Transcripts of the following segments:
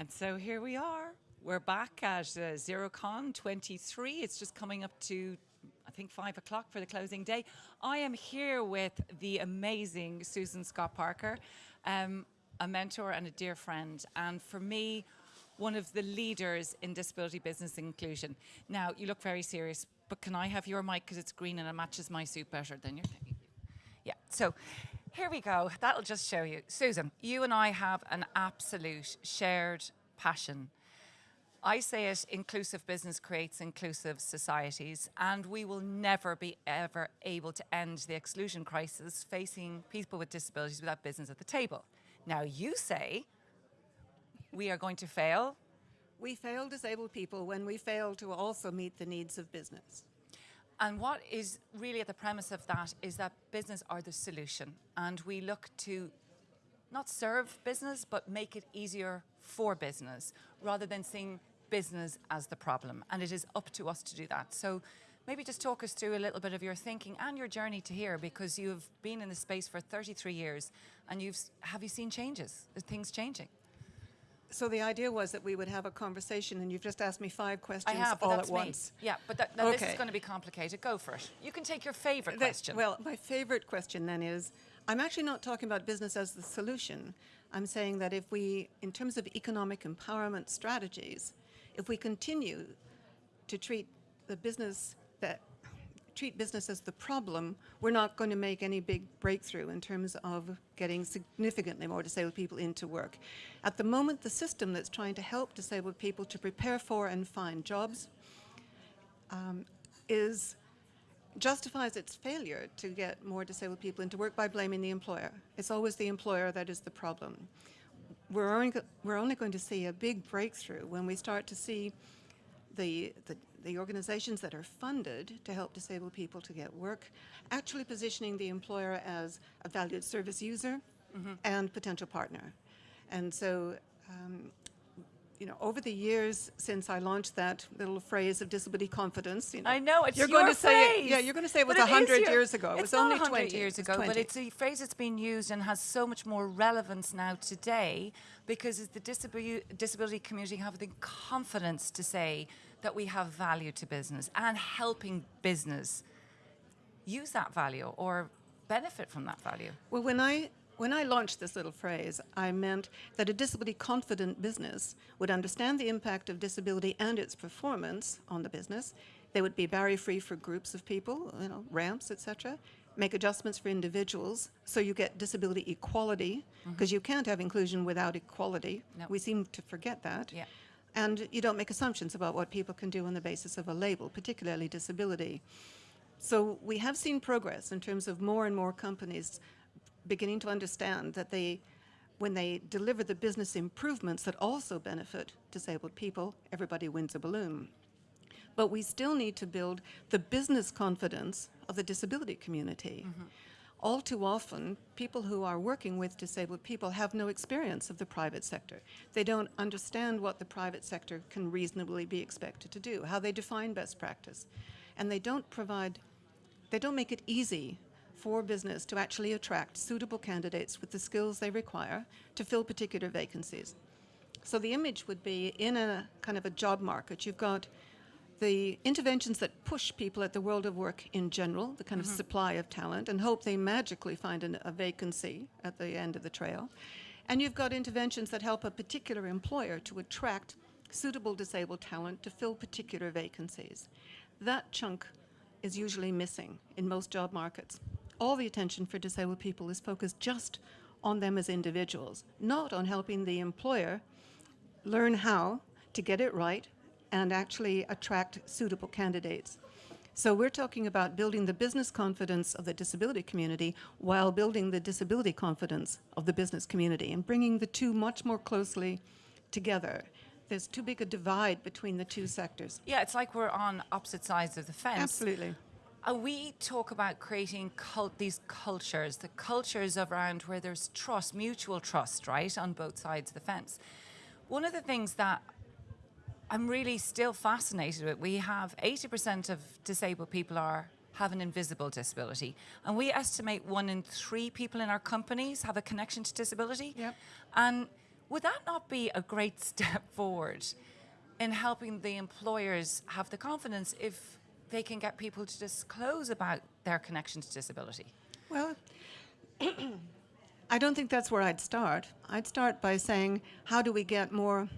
And so here we are. We're back at uh, ZeroCon 23. It's just coming up to, I think, five o'clock for the closing day. I am here with the amazing Susan Scott Parker, um, a mentor and a dear friend. And for me, one of the leaders in disability business inclusion. Now, you look very serious, but can I have your mic because it's green and it matches my suit better than your thing? Yeah, so here we go. That'll just show you. Susan, you and I have an absolute shared passion. I say it, inclusive business creates inclusive societies, and we will never be ever able to end the exclusion crisis facing people with disabilities without business at the table. Now you say we are going to fail. We fail disabled people when we fail to also meet the needs of business. And what is really at the premise of that is that business are the solution. And we look to not serve business, but make it easier for business rather than seeing business as the problem. And it is up to us to do that. So maybe just talk us through a little bit of your thinking and your journey to here because you've been in the space for 33 years and you've, have you seen changes? Are things changing? So the idea was that we would have a conversation, and you've just asked me five questions I have, all at me. once. Yeah, but that, now this okay. is going to be complicated. Go for it. You can take your favorite That- question. Well, my favorite question then is, I'm actually not talking about business as the solution. I'm saying that if we, in terms of economic empowerment strategies, if we continue to treat the business that treat business as the problem, we're not going to make any big breakthrough in terms of getting significantly more disabled people into work. At the moment, the system that's trying to help disabled people to prepare for and find jobs um, is justifies its failure to get more disabled people into work by blaming the employer. It's always the employer that is the problem. We're only, we're only going to see a big breakthrough when we start to see the, the, the organizations that are funded to help disabled people to get work actually positioning the employer as a valued service user and potential partner. And so um, you know, over the years since I launched that little phrase of disability confidence, you know, I know it's you're your going to say it, yeah, you're going to say it was a hundred years ago. It was only twenty years ago, but 20. it's a phrase that's been used and has so much more relevance now today because the disability, disability community have the confidence to say that we have value to business and helping business use that value or benefit from that value. Well, when I when I launched this little phrase, I meant that a disability confident business would understand the impact of disability and its performance on the business. They would be barrier free for groups of people, you know, ramps, etc. Make adjustments for individuals so you get disability equality mm-hmm. because you can't have inclusion without equality. No. We seem to forget that. Yeah. And you don't make assumptions about what people can do on the basis of a label, particularly disability. So we have seen progress in terms of more and more companies beginning to understand that they, when they deliver the business improvements that also benefit disabled people, everybody wins a balloon. But we still need to build the business confidence of the disability community. Mm-hmm. All too often, people who are working with disabled people have no experience of the private sector. They don't understand what the private sector can reasonably be expected to do, how they define best practice. And they don't provide, they don't make it easy for business to actually attract suitable candidates with the skills they require to fill particular vacancies. So the image would be in a kind of a job market, you've got the interventions that push people at the world of work in general, the kind of mm-hmm. supply of talent, and hope they magically find an, a vacancy at the end of the trail. And you've got interventions that help a particular employer to attract suitable disabled talent to fill particular vacancies. That chunk is usually missing in most job markets. All the attention for disabled people is focused just on them as individuals, not on helping the employer learn how to get it right and actually attract suitable candidates. So we're talking about building the business confidence of the disability community while building the disability confidence of the business community and bringing the two much more closely together. There's too big a divide between the two sectors. Yeah, it's like we're on opposite sides of the fence. Absolutely. Uh, we talk about creating cult, these cultures, the cultures around where there's trust, mutual trust, right, on both sides of the fence. One of the things that I'm really still fascinated with, we have 80% of disabled people are have an invisible disability, and we estimate one in three people in our companies have a connection to disability. Yep. And Would that not be a great step forward in helping the employers have the confidence if they can get people to disclose about their connection to disability? Well, I don't think that's where I'd start. I'd start by saying, how do we get more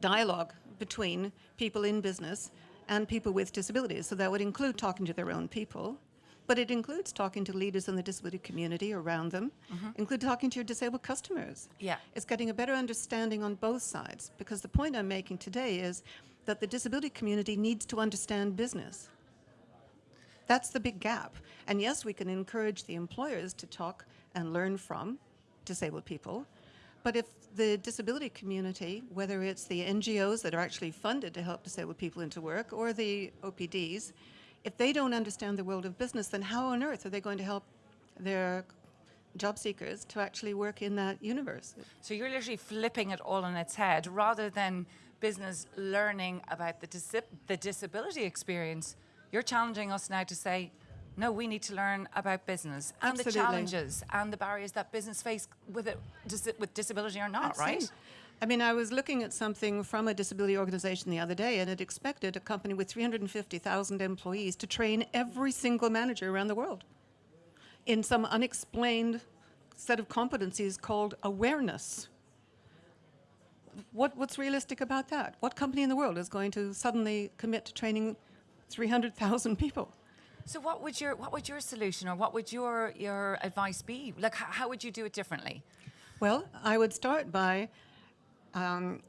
dialogue between people in business and people with disabilities? So that would include talking to their own people, but it includes talking to leaders in the disability community around them, mm-hmm. include talking to your disabled customers. Yeah. It's getting a better understanding on both sides, because the point I'm making today is that the disability community needs to understand business. That's the big gap. And yes, we can encourage the employers to talk and learn from disabled people. But if the disability community, whether it's the NGOs that are actually funded to help disabled people into work or the OPDs, if they don't understand the world of business, then how on earth are they going to help their job seekers to actually work in that universe? So you're literally flipping it all on its head rather than business learning about the, dis- the disability experience. You're challenging us now to say, no, we need to learn about business and the challenges and the barriers that business face with it, with disability or not, That's right? I mean, I was looking at something from a disability organization the other day, and it expected a company with 350,000 employees to train every single manager around the world in some unexplained set of competencies called awareness. What, what's realistic about that? What company in the world is going to suddenly commit to training 300,000 people? So what would your what would your solution or what would your your advice be? Like h- how would you do it differently? Well, I would start by um,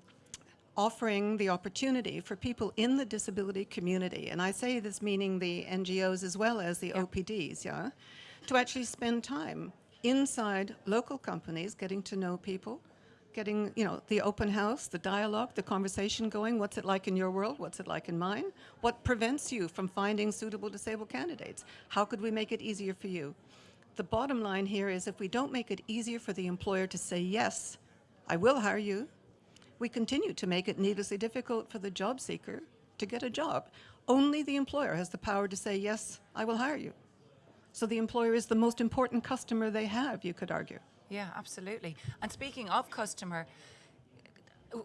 offering the opportunity for people in the disability community, and I say this meaning the NGOs as well as the OPDs, yeah, to actually spend time inside local companies, getting to know people, getting, you know, the open house, the dialogue, the conversation going. What's it like in your world? What's it like in mine? What prevents you from finding suitable disabled candidates? How could we make it easier for you? The bottom line here is if we don't make it easier for the employer to say, yes, I will hire you, we continue to make it needlessly difficult for the job seeker to get a job. Only the employer has the power to say, yes, I will hire you. So the employer is the most important customer they have, you could argue. Yeah, absolutely. And speaking of customer,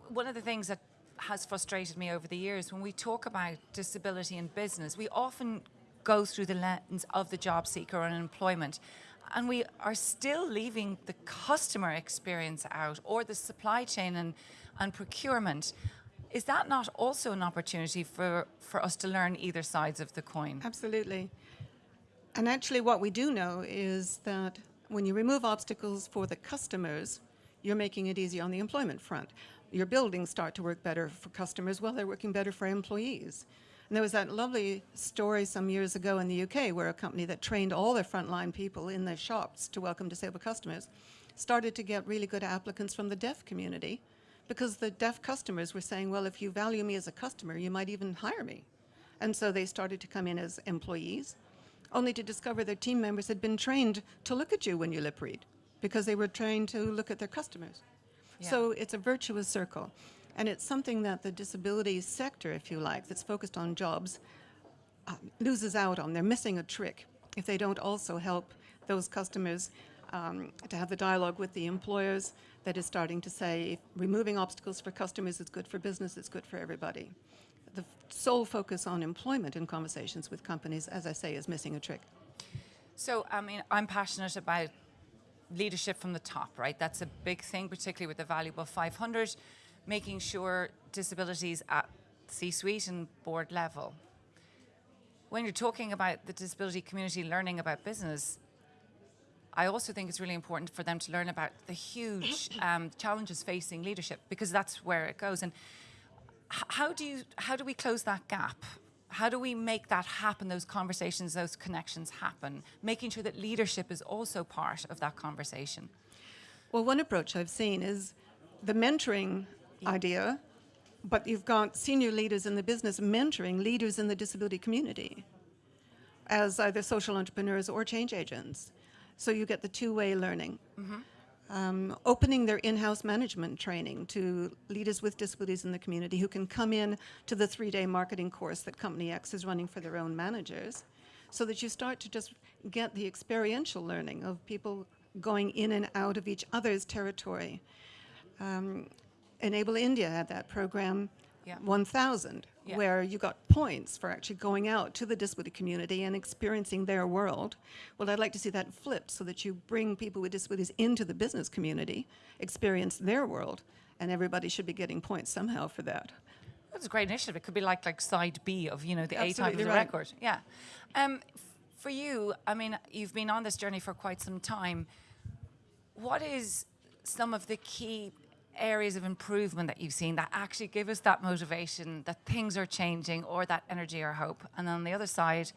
one of the things that has frustrated me over the years when we talk about disability in business, we often go through the lens of the job seeker and employment. And we are still leaving the customer experience out or the supply chain and, and procurement. Is that not also an opportunity for, for us to learn either sides of the coin? Absolutely. And actually, what we do know is that when you remove obstacles for the customers, you're making it easier on the employment front. Your buildings start to work better for customers while they're working better for employees. And there was that lovely story some years ago in the UK where a company that trained all their frontline people in their shops to welcome disabled customers started to get really good applicants from the deaf community because the deaf customers were saying, well, if you value me as a customer, you might even hire me. And so they started to come in as employees, only to discover their team members had been trained to look at you when you lip read because they were trained to look at their customers. So it's a virtuous circle. And it's something that the disability sector, if you like, that's focused on jobs, uh, loses out on. They're missing a trick if they don't also help those customers um, to have the dialogue with the employers that is starting to say removing obstacles for customers is good for business, it's good for everybody. The sole focus on employment in conversations with companies, as I say, is missing a trick. So, I mean, I'm passionate about leadership from the top, right? That's a big thing, particularly with the Valuable 500, making sure disabilities at C suite and board level. When you're talking about the disability community learning about business, I also think it's really important for them to learn about the huge um, challenges facing leadership because that's where it goes. And how do you how do we close that gap? How do we make that happen? Those conversations, those connections happen, making sure that leadership is also part of that conversation. Well, one approach I've seen is the mentoring idea, but you've got senior leaders in the business mentoring leaders in the disability community as either social entrepreneurs or change agents. So you get the two-way learning. Mm-hmm. Um, opening their in-house management training to leaders with disabilities in the community who can come in to the three-day marketing course that Company X is running for their own managers, so that you start to just get the experiential learning of people going in and out of each other's territory. Um, Enable India had that program, Yeah. 1000, Yeah. where you got points for actually going out to the disability community and experiencing their world. Well, I'd like to see that flipped so that you bring people with disabilities into the business community, experience their world, and everybody should be getting points somehow for that. That's a great initiative. It could be like like side B of you know the A type of the right. record. Yeah. Um, for you, I mean, you've been on this journey for quite some time. What is some of the key areas of improvement that you've seen that actually give us that motivation that things are changing or that energy or hope? And on the other side,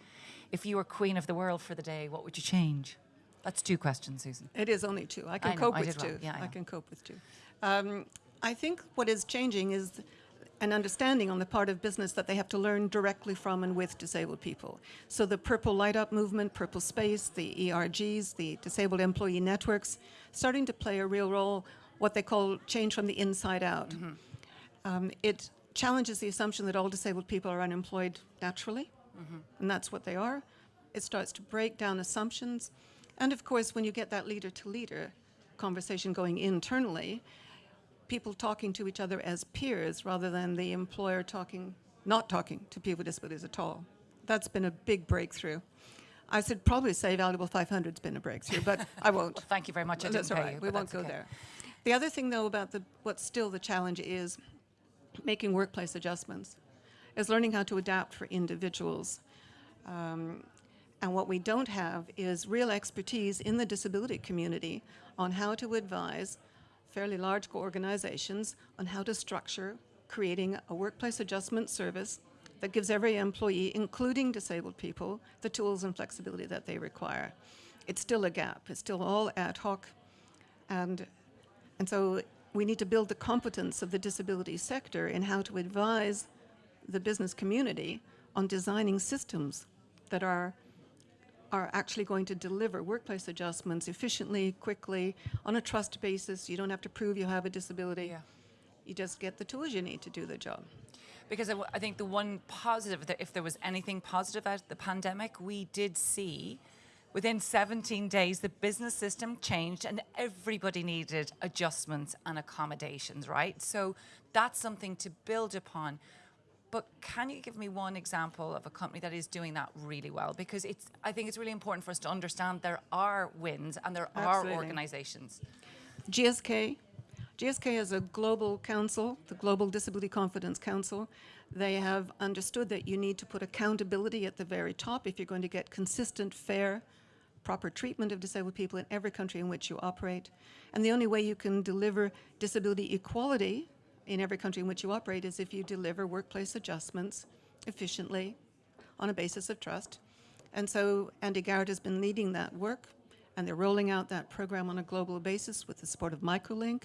if you were queen of the world for the day, what would you change? That's two questions, Susan. It is only two. I can I know, cope I with well. two. Yeah, I I can cope with two. Um, I think what is changing is an understanding on the part of business that they have to learn directly from and with disabled people. So the Purple Light Up movement, Purple Space, the ERGs, the Disabled Employee Networks, starting to play a real role, what they call change from the inside out. Mm-hmm. Um, it challenges the assumption that all disabled people are unemployed naturally, and that's what they are. It starts to break down assumptions. And of course, when you get that leader to leader conversation going internally, people talking to each other as peers rather than the employer talking, not talking to people with disabilities at all. That's been a big breakthrough. I should probably say Valuable 500's been a breakthrough, but I won't. Well, thank you very much. I didn't all pay right. you, We won't go okay. there. The other thing, though, about the what's still the challenge is making workplace adjustments, is learning how to adapt for individuals. Um, and what we don't have is real expertise in the disability community on how to advise fairly large organizations on how to structure creating a workplace adjustment service that gives every employee, including disabled people, the tools and flexibility that they require. It's still a gap. It's still all ad hoc. And, and so we need to build the competence of the disability sector in how to advise the business community on designing systems that are are actually going to deliver workplace adjustments efficiently, quickly, on a trust basis. You don't have to prove you have a disability. Yeah. You just get the tools you need to do the job. Because I, w- I think the one positive, that if there was anything positive out of the pandemic, we did see within 17 days the business system changed and everybody needed adjustments and accommodations, right? So that's something to build upon. But can you give me one example of a company that is doing that really well? Because it's, I think it's really important for us to understand there are wins and there are organizations. GSK. GSK is a global council, the Global Disability Confidence Council. They have understood that you need to put accountability at the very top if you're going to get consistent, fair, proper treatment of disabled people in every country in which you operate. And the only way you can deliver disability equality in every country in which you operate is if you deliver workplace adjustments efficiently on a basis of trust. And so Andy Garrett has been leading that work, and they're rolling out that program on a global basis with the support of Microlink.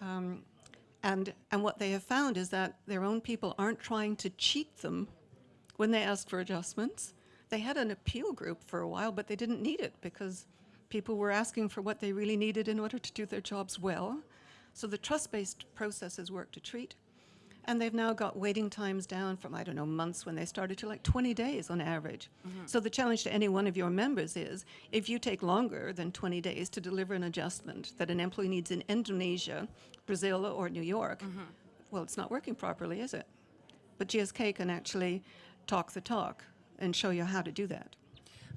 Um, and, and what they have found is that their own people aren't trying to cheat them when they ask for adjustments. They had an appeal group for a while, but they didn't need it because people were asking for what they really needed in order to do their jobs well. So the trust-based processes work to treat. And they've now got waiting times down from, I don't know, months when they started to like 20 days on average. Mm-hmm. So the challenge to any one of your members is if you take longer than 20 days to deliver an adjustment that an employee needs in Indonesia, Brazil, or New York, mm-hmm. well, it's not working properly, is it? But GSK can actually talk the talk and show you how to do that.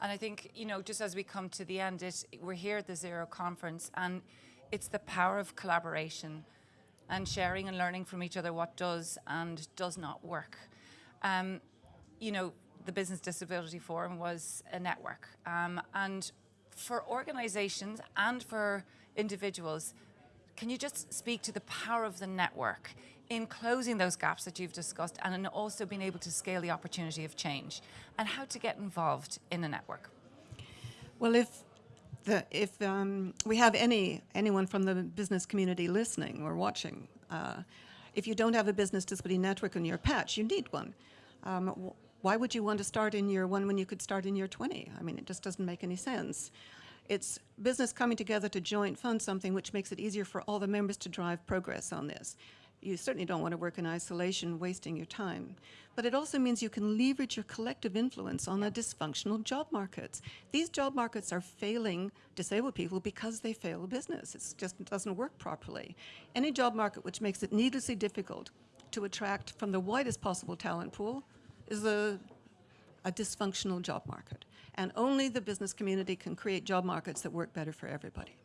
And I think, you know, just as we come to the end, it, we're here at the Zero Conference, and it's the power of collaboration and sharing and learning from each other what does and does not work. Um, you know, the Business Disability Forum was a network. Um, and for organizations and for individuals, can you just speak to the power of the network in closing those gaps that you've discussed and in also being able to scale the opportunity of change and how to get involved in a network? Well, if the, if um, we have any anyone from the business community listening or watching, uh, if you don't have a business disability network in your patch, you need one. Um, wh- why would you want to start in year one when you could start in year 20? I mean, it just doesn't make any sense. It's business coming together to joint fund something which makes it easier for all the members to drive progress on this. You certainly don't want to work in isolation, wasting your time. But it also means you can leverage your collective influence on a dysfunctional job markets. These job markets are failing disabled people because they fail business. It's just it doesn't work properly. Any job market which makes it needlessly difficult to attract from the widest possible talent pool is a, a dysfunctional job market. And only the business community can create job markets that work better for everybody.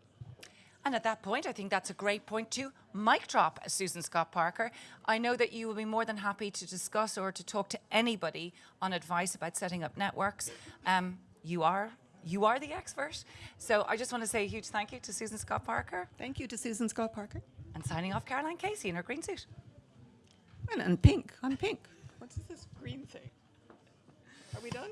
And at that point, I think that's a great point to mic drop, Susan Scott Parker. I know that you will be more than happy to discuss or to talk to anybody on advice about setting up networks. Um, you are you are the expert. So I just want to say a huge thank you to Susan Scott Parker Thank you to Susan Scott Parker. and signing off Caroline Casey in her green suit. And, and pink. I'm pink. What's this green thing? Are we done?